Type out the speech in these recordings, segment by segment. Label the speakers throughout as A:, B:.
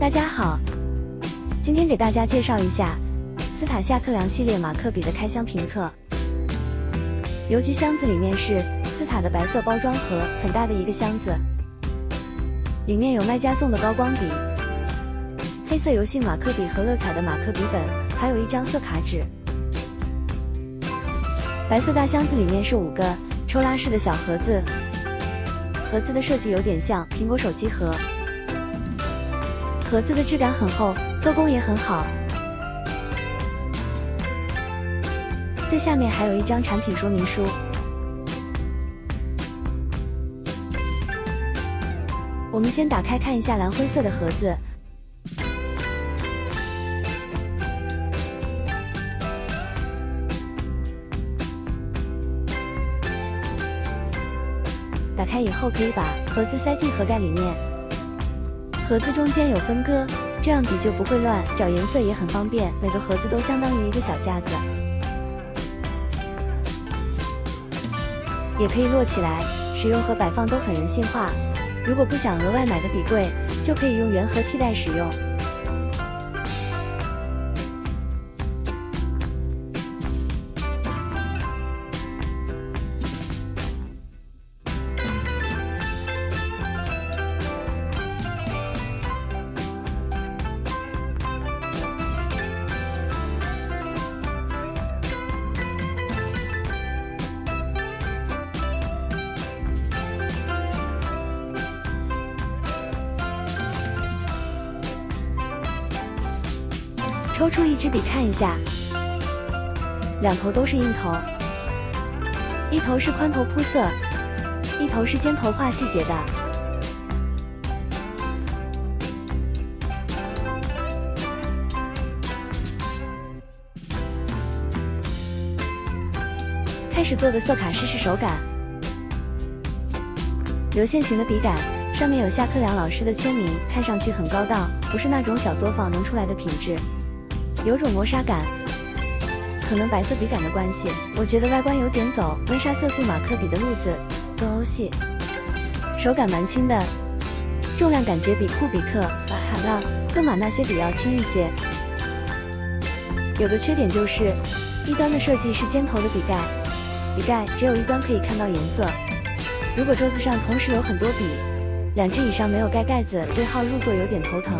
A: 大家好，今天给大家介绍一下斯塔夏克良系列马克笔的开箱评测。邮局箱子里面是斯塔的白色包装盒，很大的一个箱子，里面有卖家送的高光笔、黑色油性马克笔和乐彩的马克笔本，还有一张色卡纸。白色大箱子里面是五个抽拉式的小盒子，盒子的设计有点像苹果手机盒。盒子的质感很厚，做工也很好。最下面还有一张产品说明书。我们先打开看一下蓝灰色的盒子。打开以后可以把盒子塞进盒盖里面。盒子中间有分割，这样笔就不会乱，找颜色也很方便。每个盒子都相当于一个小架子，也可以摞起来，使用和摆放都很人性化。如果不想额外买个笔柜，就可以用圆盒替代使用。抽出一支笔看一下，两头都是硬头，一头是宽头铺色，一头是尖头画细节的。开始做个色卡试试手感，流线型的笔杆，上面有夏克良老师的签名，看上去很高档，不是那种小作坊能出来的品质。有种磨砂感，可能白色笔杆的关系，我觉得外观有点走温莎色素马克笔的路子，更欧系。手感蛮轻的，重量感觉比酷比克、卡浪、赫玛那些笔要轻一些。有个缺点就是，一端的设计是尖头的笔盖，笔盖只有一端可以看到颜色。如果桌子上同时有很多笔，两只以上没有盖盖子，对号入座有点头疼。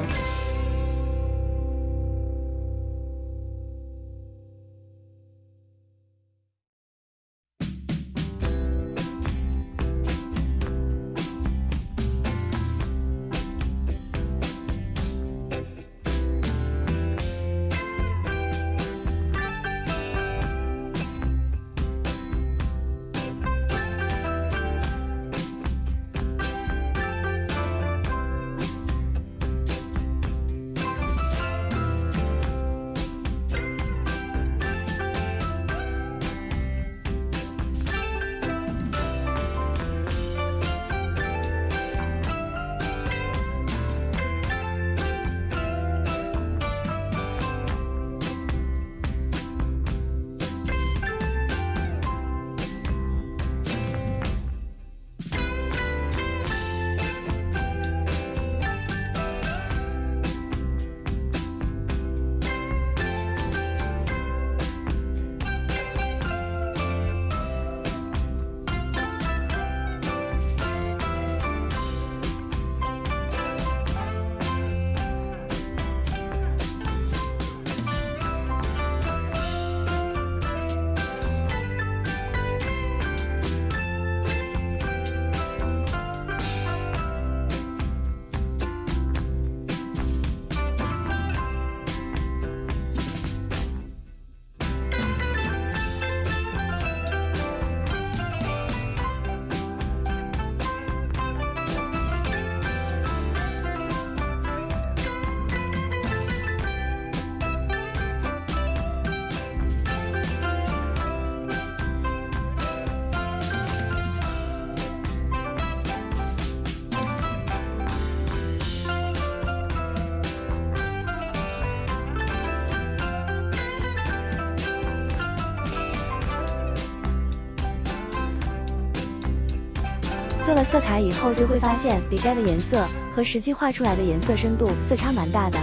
A: 做了色卡以后，就会发现笔盖的颜色和实际画出来的颜色深度色差蛮大的。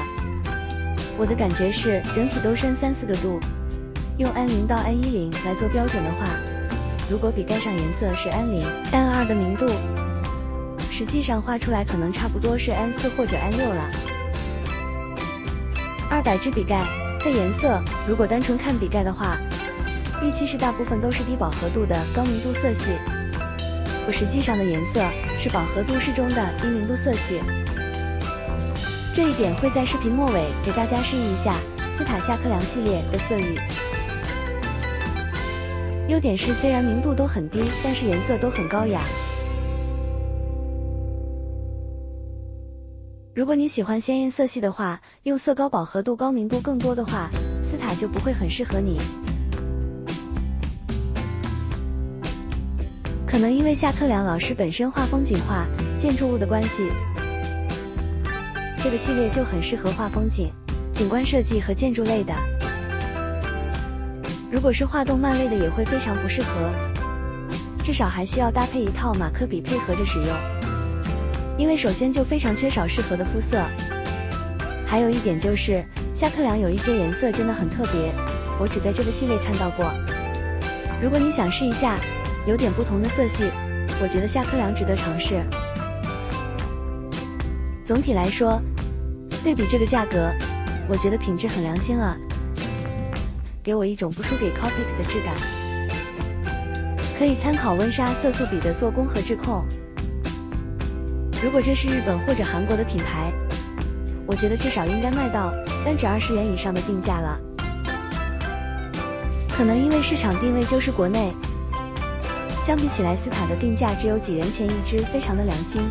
A: 我的感觉是整体都深三四个度。用 N 零到 N 一零来做标准的话，如果笔盖上颜色是 N 零、N 二的明度，实际上画出来可能差不多是 N 四或者 N 六了。二百支笔盖的颜色，如果单纯看笔盖的话，预期是大部分都是低饱和度的高明度色系。我实际上的颜色是饱和度适中的低明度色系。这一点会在视频末尾给大家示意一下斯塔夏克良系列的色域。优点是虽然明度都很低，但是颜色都很高雅。如果你喜欢鲜艳色系的话，用色高、饱和度高、明度更多的话，斯塔就不会很适合你。可能因为夏克良老师本身画风景画、建筑物的关系，这个系列就很适合画风景、景观设计和建筑类的。如果是画动漫类的，也会非常不适合，至少还需要搭配一套马克笔配合着使用，因为首先就非常缺少适合的肤色。还有一点就是夏克良有一些颜色真的很特别，我只在这个系列看到过。如果你想试一下有点不同的色系，我觉得夏克良值得尝试。总体来说，对比这个价格，我觉得品质很良心了。给我一种不输给 Copic 的质感，可以参考温莎色素笔的做工和质控。如果这是日本或者韩国的品牌，我觉得至少应该卖到单指二十元以上的定价了。可能因为市场定位就是国内，相比起来斯塔的定价只有几元钱一支，非常的良心。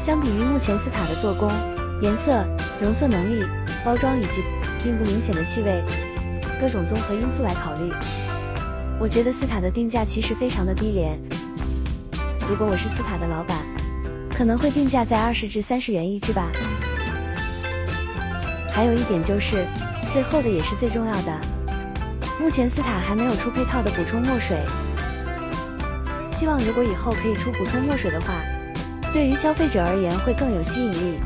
A: 相比于目前斯塔的做工、颜色、容色能力、包装以及并不明显的气味。各种综合因素来考虑，我觉得斯塔的定价其实非常的低廉。如果我是斯塔的老板，可能会定价在二十至三十元一支吧。还有一点就是，最后的也是最重要的，目前斯塔还没有出配套的补充墨水，希望如果以后可以出补充墨水的话，对于消费者而言会更有吸引力。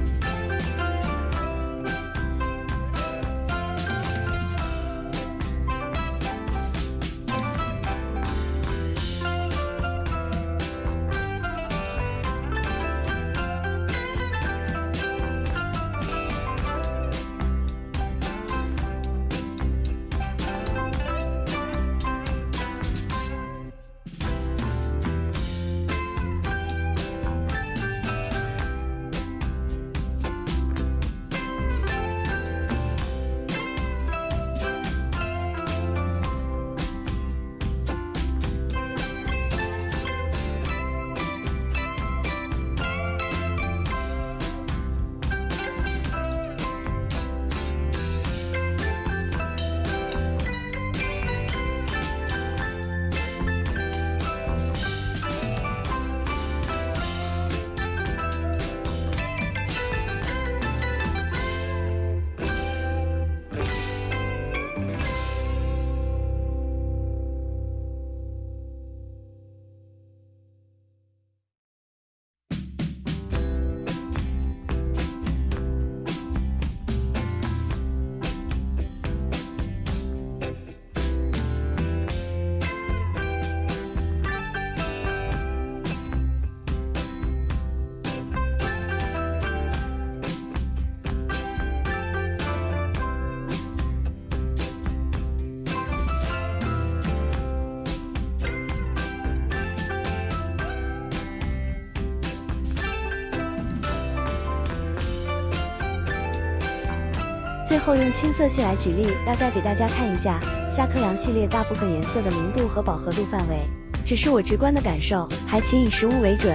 A: 最后用青色系来举例，大概给大家看一下夏克良系列大部分颜色的明度和饱和度范围，只是我直观的感受，还请以实物为准。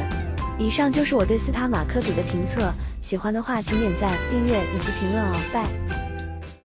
A: 以上就是我对斯塔马克笔的评测，喜欢的话请点赞、订阅以及评论哦，拜。